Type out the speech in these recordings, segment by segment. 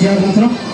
de árbitro.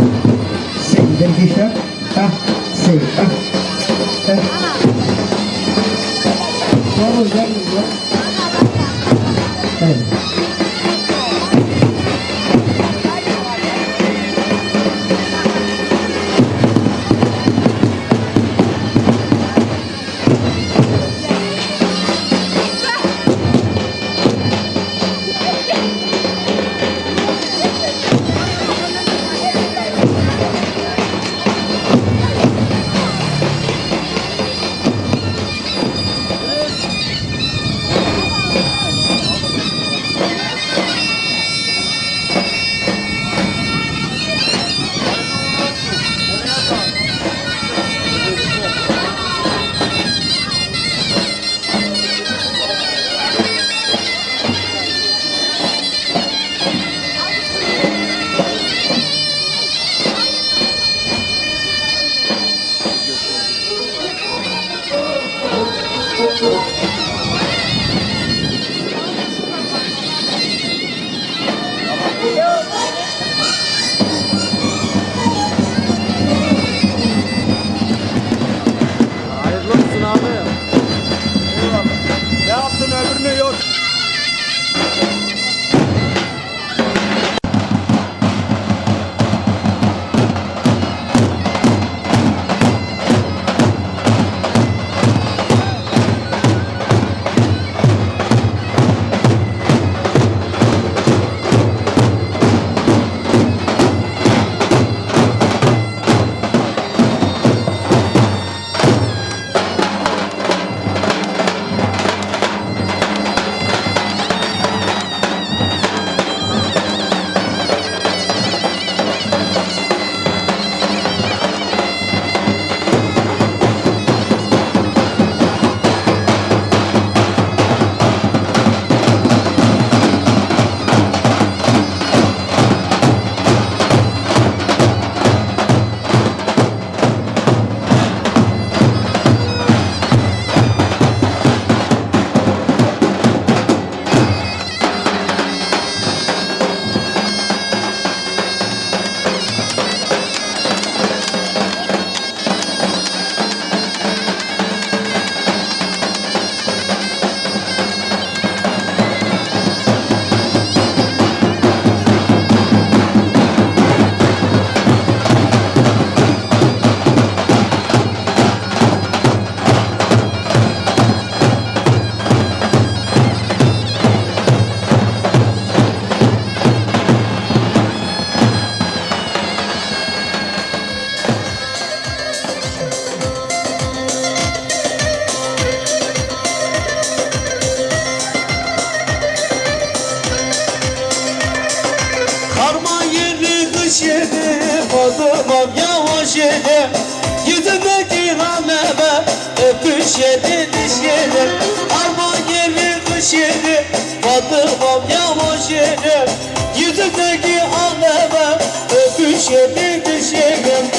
Yavaş yedi Yüzündeki haleme Öpüş yedi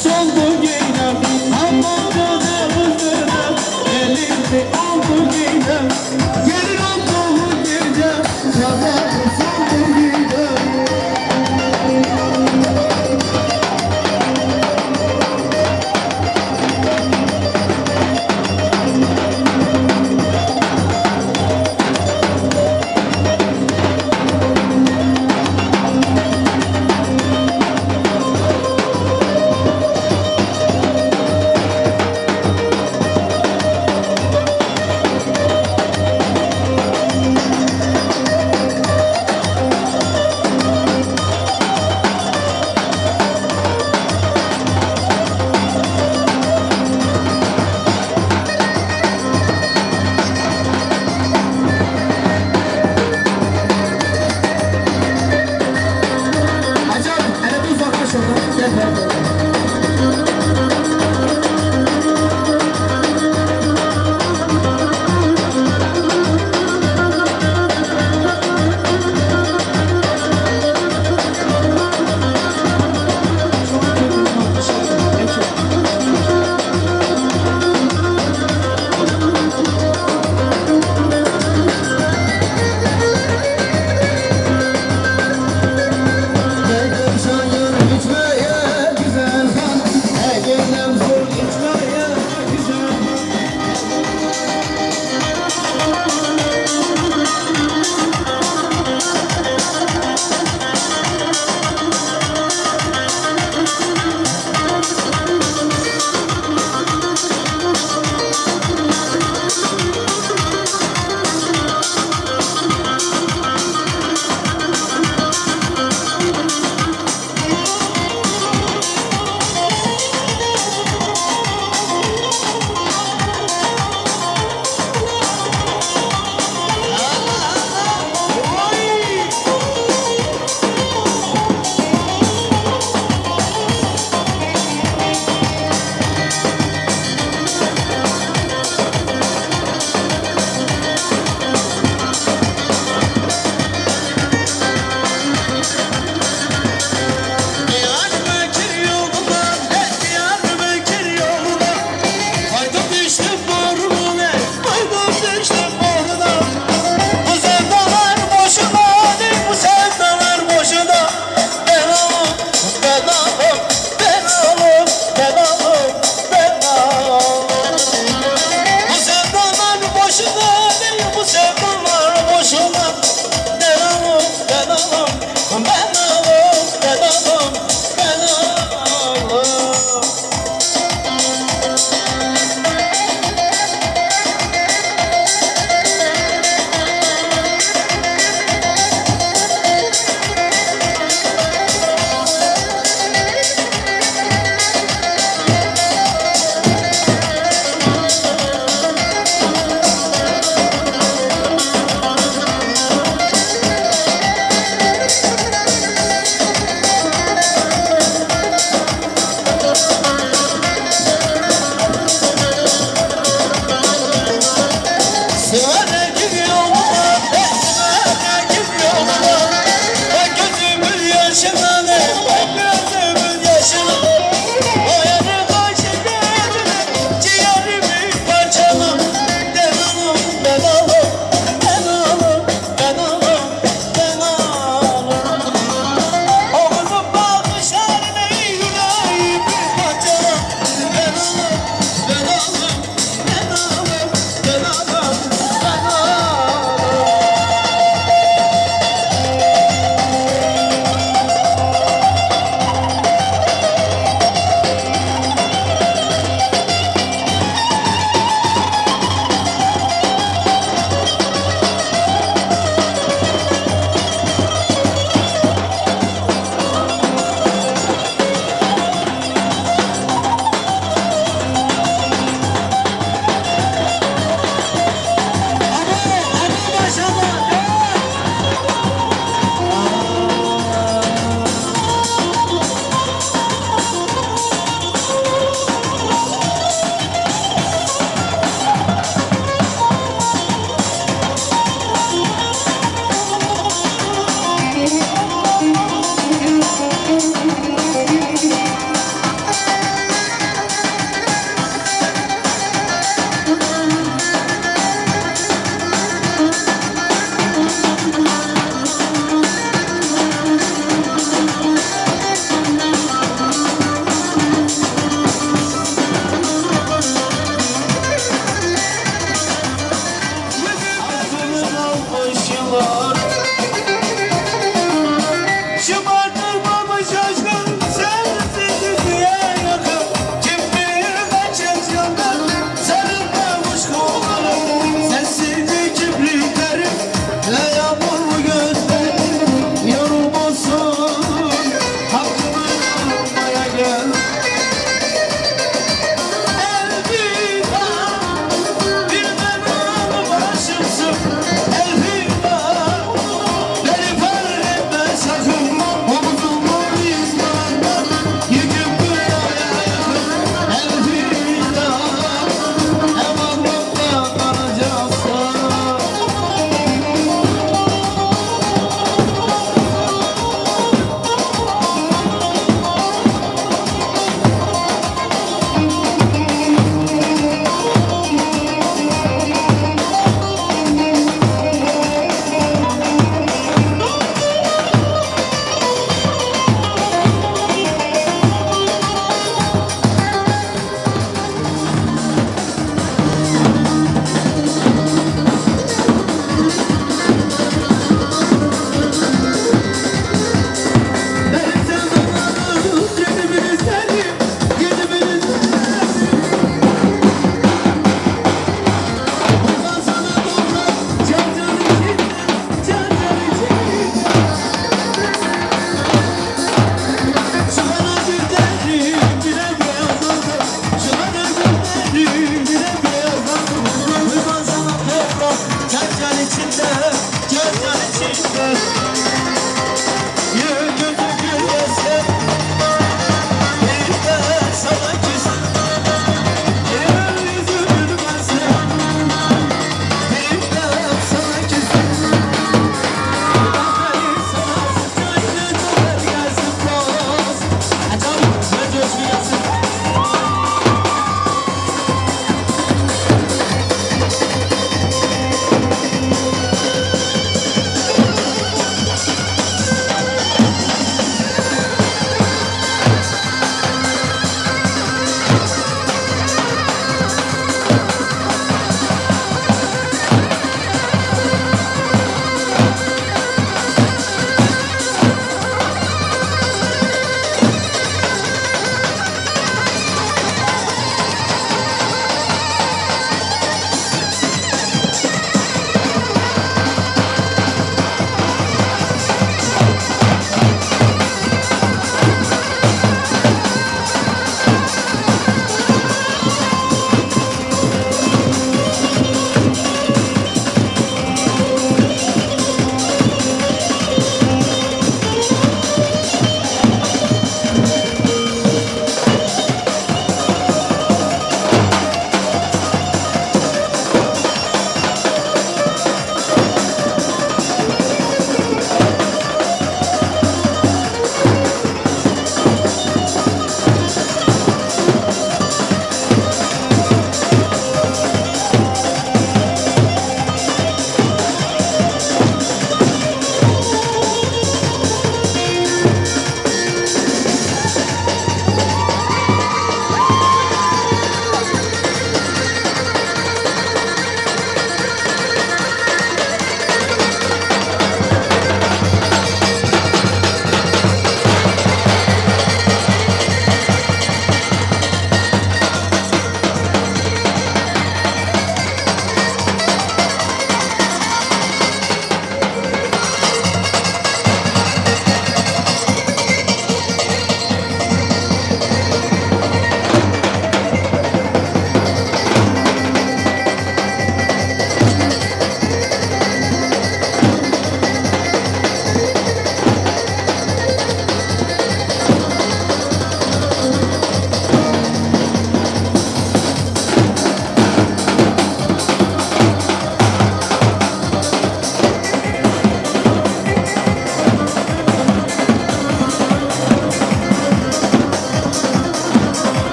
全都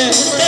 Yeah.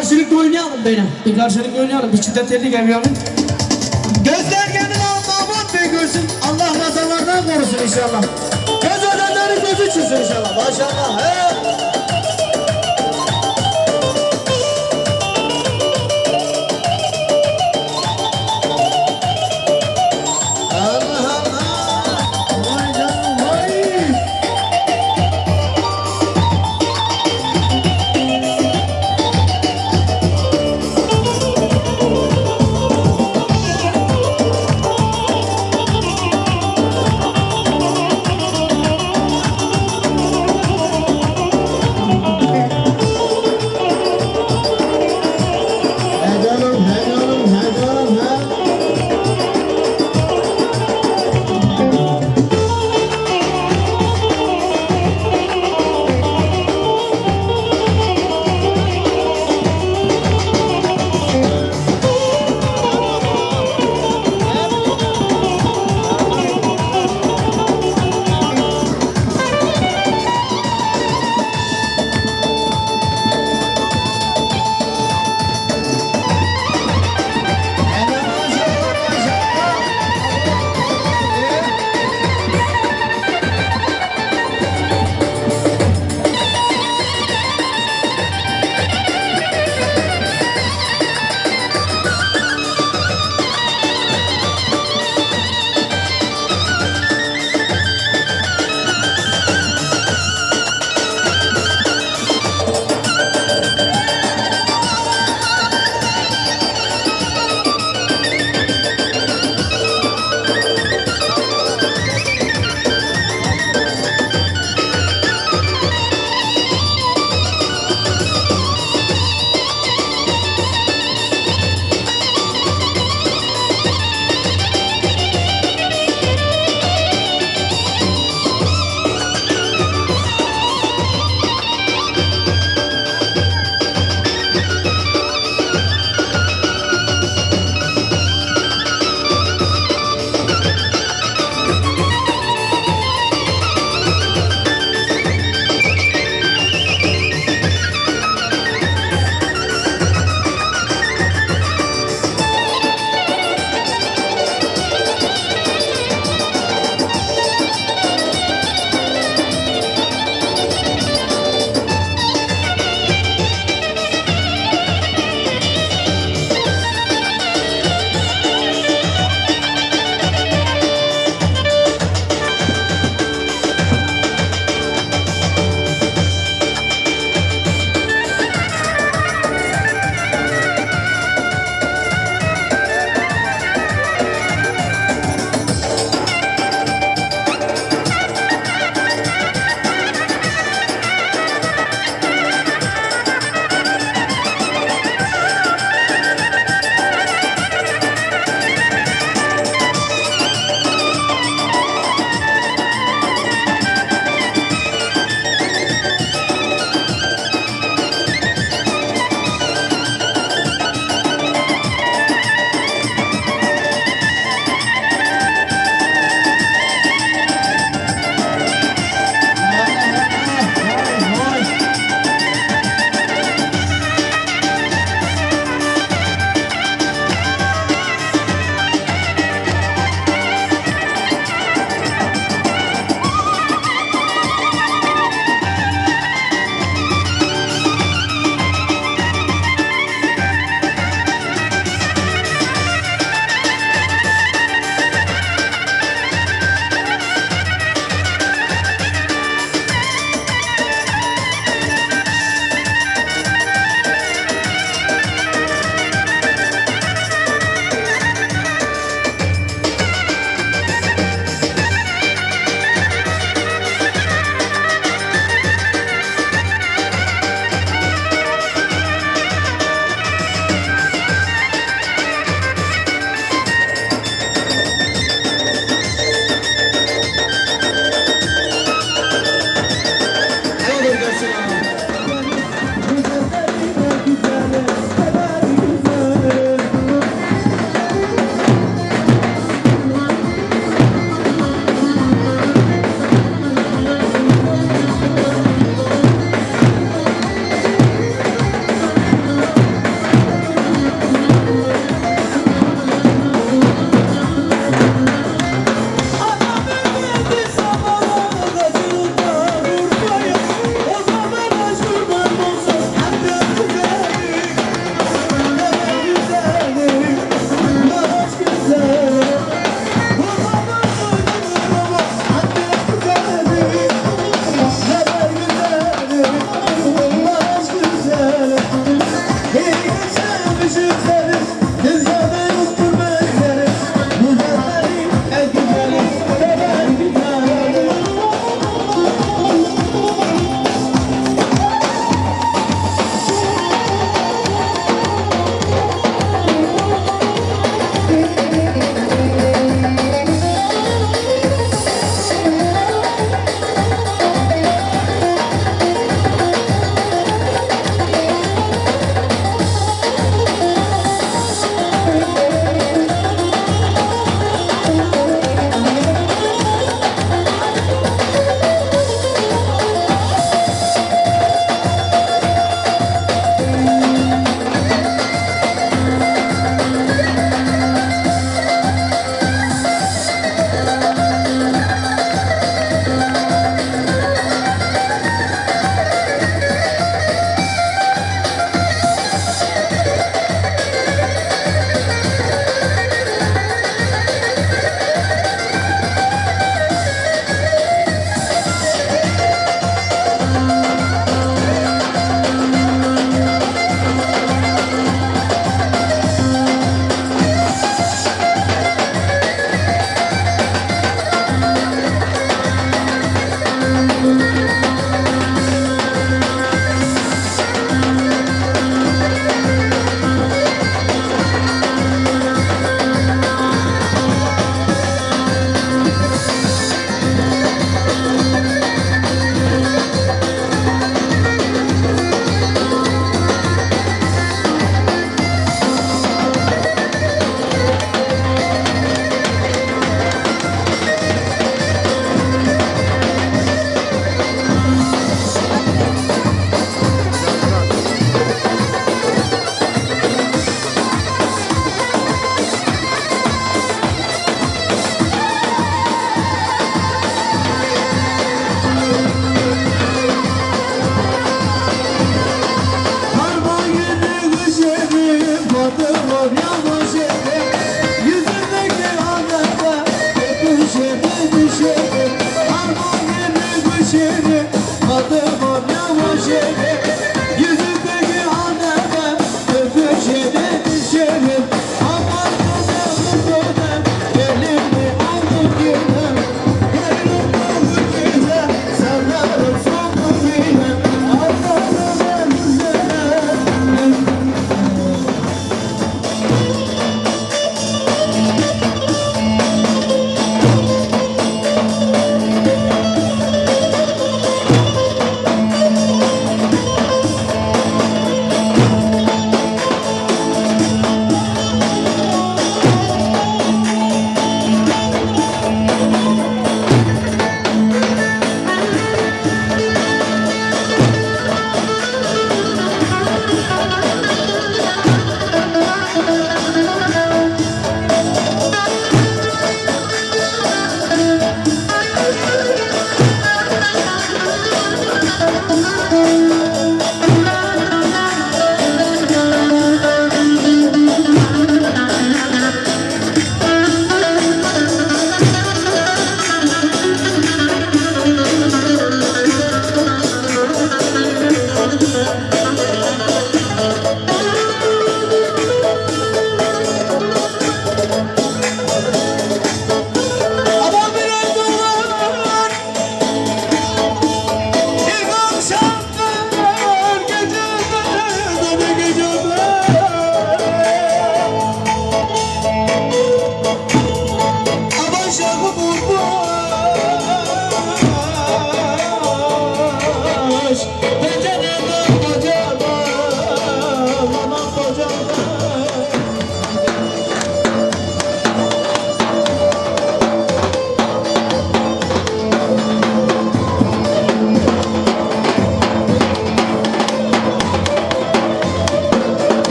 Karşılıklı oynayalım böyle. Bir karşılıklı oynayalım. Bir çifte telli gelmeyelim. Gözler kendini Mahmut Bey görsün. Allah nazarlardan korusun inşallah. Göz ölenlerin gözü çıksın inşallah. Maşallah. He.